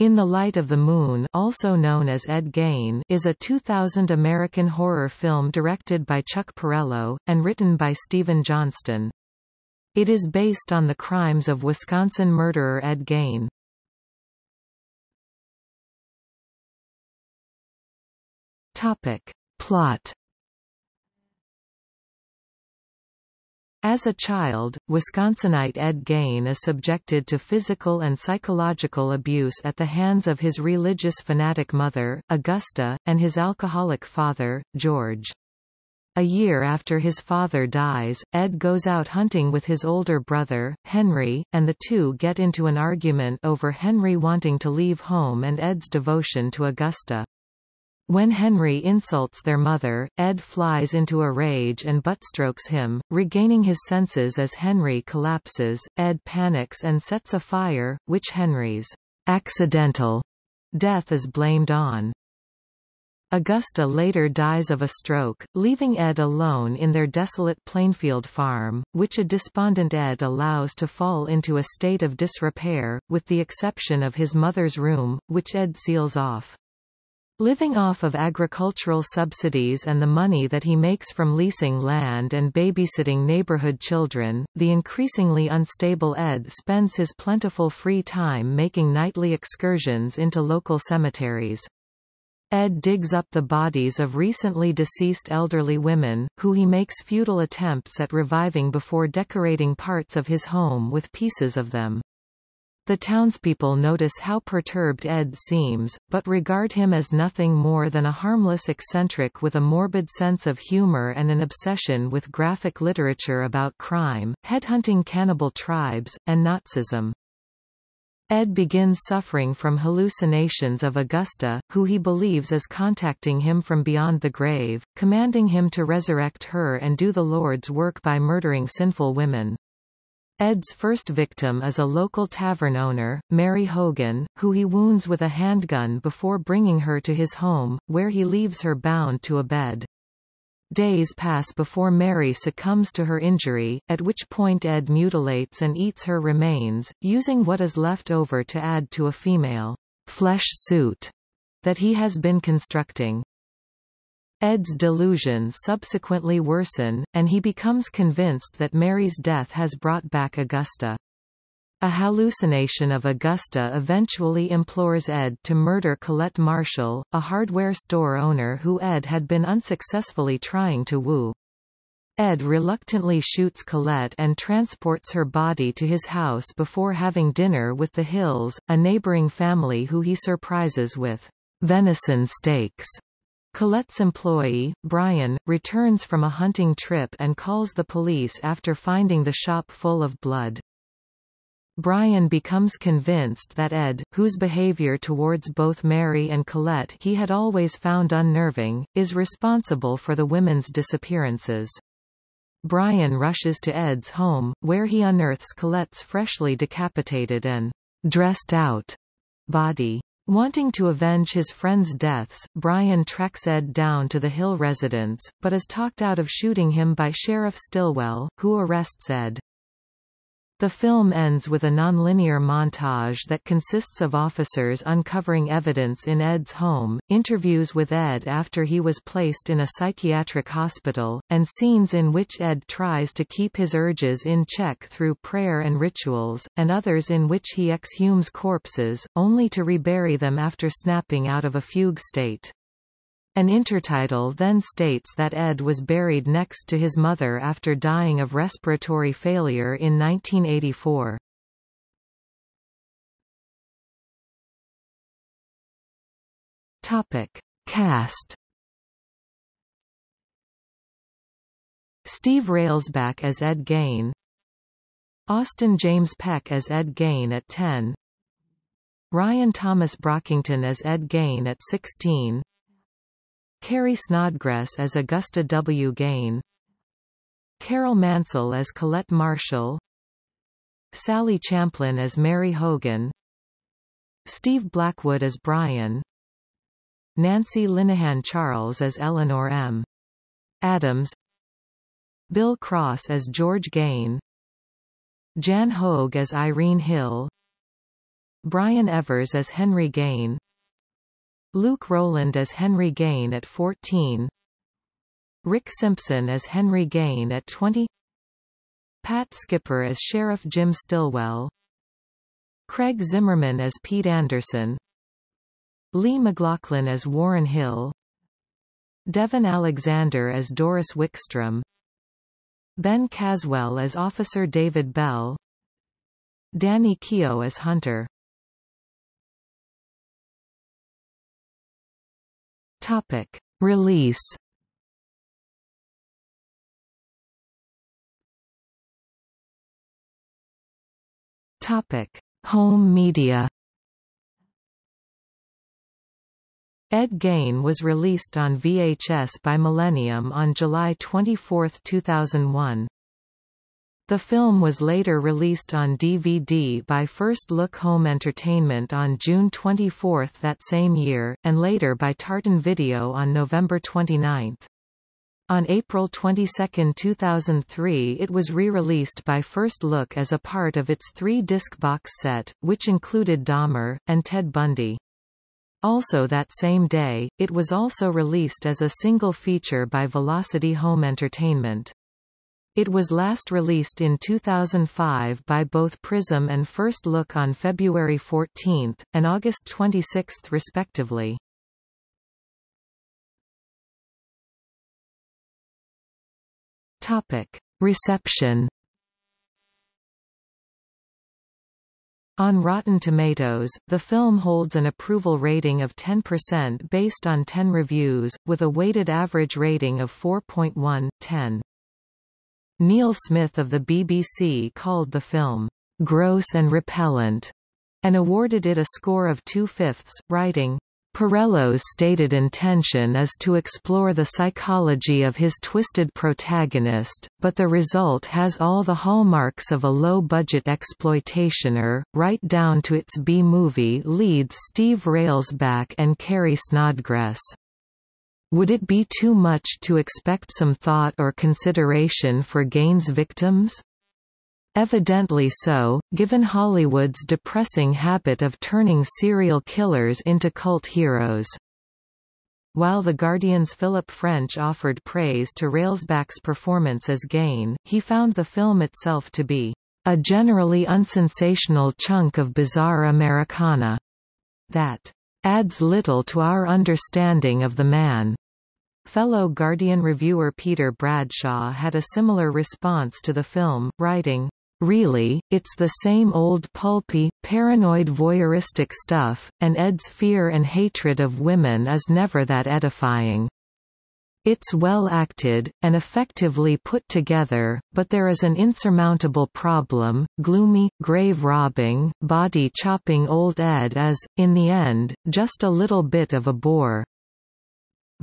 In the Light of the Moon also known as Ed Gein is a 2000 American horror film directed by Chuck Parello, and written by Stephen Johnston. It is based on the crimes of Wisconsin murderer Ed Gein. Topic. Plot As a child, Wisconsinite Ed Gein is subjected to physical and psychological abuse at the hands of his religious fanatic mother, Augusta, and his alcoholic father, George. A year after his father dies, Ed goes out hunting with his older brother, Henry, and the two get into an argument over Henry wanting to leave home and Ed's devotion to Augusta. When Henry insults their mother, Ed flies into a rage and buttstrokes him, regaining his senses as Henry collapses. Ed panics and sets a fire, which Henry's accidental death is blamed on. Augusta later dies of a stroke, leaving Ed alone in their desolate Plainfield farm, which a despondent Ed allows to fall into a state of disrepair, with the exception of his mother's room, which Ed seals off. Living off of agricultural subsidies and the money that he makes from leasing land and babysitting neighborhood children, the increasingly unstable Ed spends his plentiful free time making nightly excursions into local cemeteries. Ed digs up the bodies of recently deceased elderly women, who he makes futile attempts at reviving before decorating parts of his home with pieces of them. The townspeople notice how perturbed Ed seems, but regard him as nothing more than a harmless eccentric with a morbid sense of humor and an obsession with graphic literature about crime, headhunting cannibal tribes, and Nazism. Ed begins suffering from hallucinations of Augusta, who he believes is contacting him from beyond the grave, commanding him to resurrect her and do the Lord's work by murdering sinful women. Ed's first victim is a local tavern owner, Mary Hogan, who he wounds with a handgun before bringing her to his home, where he leaves her bound to a bed. Days pass before Mary succumbs to her injury, at which point Ed mutilates and eats her remains, using what is left over to add to a female flesh suit that he has been constructing. Ed's delusions subsequently worsen, and he becomes convinced that Mary's death has brought back Augusta. A hallucination of Augusta eventually implores Ed to murder Colette Marshall, a hardware store owner who Ed had been unsuccessfully trying to woo. Ed reluctantly shoots Colette and transports her body to his house before having dinner with the Hills, a neighboring family who he surprises with venison steaks. Colette's employee, Brian, returns from a hunting trip and calls the police after finding the shop full of blood. Brian becomes convinced that Ed, whose behavior towards both Mary and Colette he had always found unnerving, is responsible for the women's disappearances. Brian rushes to Ed's home, where he unearths Colette's freshly decapitated and dressed out body. Wanting to avenge his friends' deaths, Brian tracks Ed down to the Hill residence, but is talked out of shooting him by Sheriff Stillwell, who arrests Ed. The film ends with a nonlinear montage that consists of officers uncovering evidence in Ed's home, interviews with Ed after he was placed in a psychiatric hospital, and scenes in which Ed tries to keep his urges in check through prayer and rituals, and others in which he exhumes corpses, only to rebury them after snapping out of a fugue state. An intertitle then states that Ed was buried next to his mother after dying of respiratory failure in 1984. Topic. Cast Steve Railsback as Ed Gein Austin James Peck as Ed Gein at 10 Ryan Thomas Brockington as Ed Gein at 16 Carrie Snodgress as Augusta W. Gein Carol Mansell as Colette Marshall. Sally Champlin as Mary Hogan. Steve Blackwood as Brian. Nancy Linehan Charles as Eleanor M. Adams. Bill Cross as George Gein Jan Hoag as Irene Hill. Brian Evers as Henry Gein Luke Roland as Henry Gein at 14 Rick Simpson as Henry Gein at 20 Pat Skipper as Sheriff Jim Stillwell. Craig Zimmerman as Pete Anderson. Lee McLaughlin as Warren Hill. Devon Alexander as Doris Wickstrom. Ben Caswell as Officer David Bell. Danny Keough as Hunter Topic. Release Topic. Home media Ed Gein was released on VHS by Millennium on July 24, 2001. The film was later released on DVD by First Look Home Entertainment on June 24 that same year, and later by Tartan Video on November 29. On April 22, 2003 it was re-released by First Look as a part of its three-disc box set, which included Dahmer, and Ted Bundy. Also that same day, it was also released as a single feature by Velocity Home Entertainment. It was last released in 2005 by both Prism and First Look on February 14, and August 26 respectively. Topic. Reception On Rotten Tomatoes, the film holds an approval rating of 10% based on 10 reviews, with a weighted average rating of 4.1, 10. Neil Smith of the BBC called the film, "...gross and repellent", and awarded it a score of two-fifths, writing, Parello's stated intention is to explore the psychology of his twisted protagonist, but the result has all the hallmarks of a low-budget exploitationer, right down to its B-movie leads Steve Railsback and Carrie Snodgress. Would it be too much to expect some thought or consideration for Gein's victims? Evidently so, given Hollywood's depressing habit of turning serial killers into cult heroes. While The Guardian's Philip French offered praise to Railsback's performance as Gein, he found the film itself to be a generally unsensational chunk of bizarre Americana that adds little to our understanding of the man. Fellow Guardian reviewer Peter Bradshaw had a similar response to the film, writing, Really, it's the same old pulpy, paranoid voyeuristic stuff, and Ed's fear and hatred of women is never that edifying. It's well acted, and effectively put together, but there is an insurmountable problem, gloomy, grave-robbing, body-chopping old Ed is, in the end, just a little bit of a bore.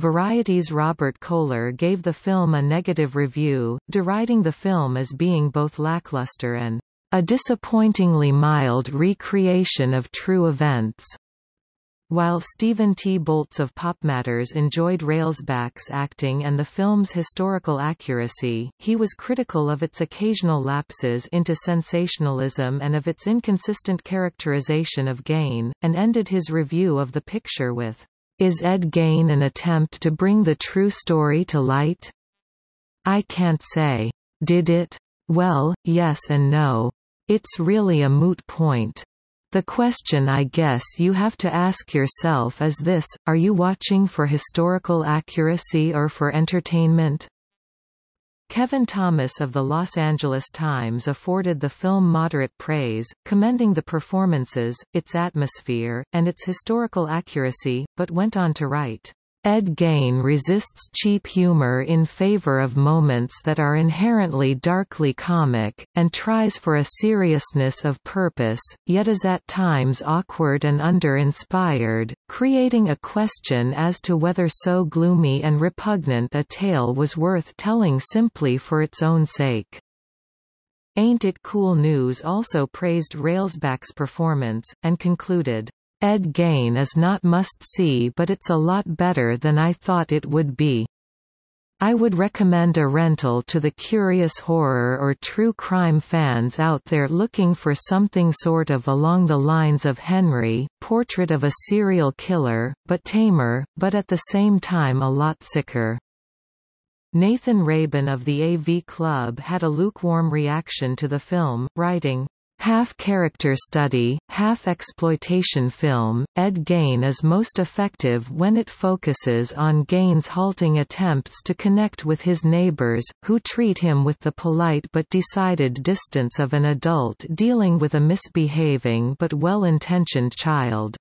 Variety's Robert Koehler gave the film a negative review, deriding the film as being both lackluster and a disappointingly mild recreation of true events. While Stephen T. Bolts of PopMatters enjoyed Railsback's acting and the film's historical accuracy, he was critical of its occasional lapses into sensationalism and of its inconsistent characterization of Gein, and ended his review of the picture with, is Ed Gein an attempt to bring the true story to light? I can't say. Did it? Well, yes and no. It's really a moot point. The question I guess you have to ask yourself is this, are you watching for historical accuracy or for entertainment? Kevin Thomas of the Los Angeles Times afforded the film moderate praise, commending the performances, its atmosphere, and its historical accuracy, but went on to write, Ed Gein resists cheap humor in favor of moments that are inherently darkly comic, and tries for a seriousness of purpose, yet is at times awkward and under-inspired, creating a question as to whether so gloomy and repugnant a tale was worth telling simply for its own sake. Ain't It Cool News also praised Railsback's performance, and concluded, Ed Gein is not must-see but it's a lot better than I thought it would be. I would recommend a rental to the curious horror or true crime fans out there looking for something sort of along the lines of Henry, portrait of a serial killer, but tamer, but at the same time a lot sicker. Nathan Rabin of the AV Club had a lukewarm reaction to the film, writing, Half character study, half exploitation film, Ed Gein is most effective when it focuses on Gein's halting attempts to connect with his neighbors, who treat him with the polite but decided distance of an adult dealing with a misbehaving but well-intentioned child.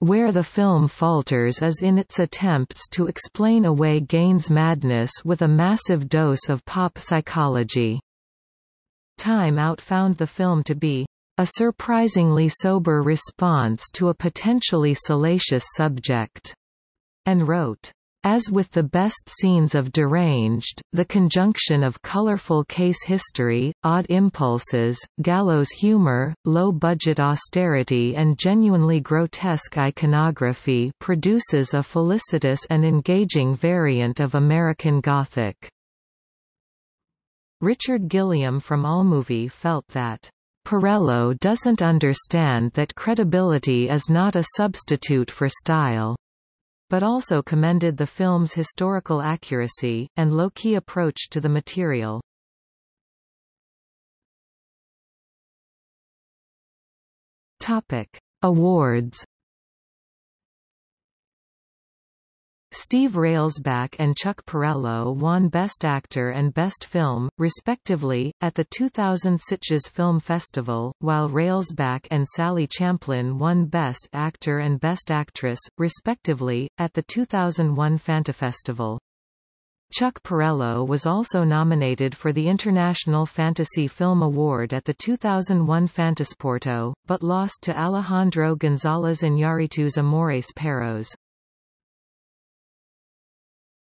Where the film falters is in its attempts to explain away Gein's madness with a massive dose of pop psychology. Time Out found the film to be a surprisingly sober response to a potentially salacious subject, and wrote, as with the best scenes of Deranged, the conjunction of colorful case history, odd impulses, gallows humor, low-budget austerity and genuinely grotesque iconography produces a felicitous and engaging variant of American Gothic. Richard Gilliam from Allmovie felt that Parello doesn't understand that credibility is not a substitute for style, but also commended the film's historical accuracy, and low-key approach to the material. Awards Steve Railsback and Chuck Parello won Best Actor and Best Film, respectively, at the 2000 Sitges Film Festival, while Railsback and Sally Champlin won Best Actor and Best Actress, respectively, at the 2001 Fantafestival. Chuck Parello was also nominated for the International Fantasy Film Award at the 2001 Fantasporto, but lost to Alejandro González Iñárritu's Amores Perros.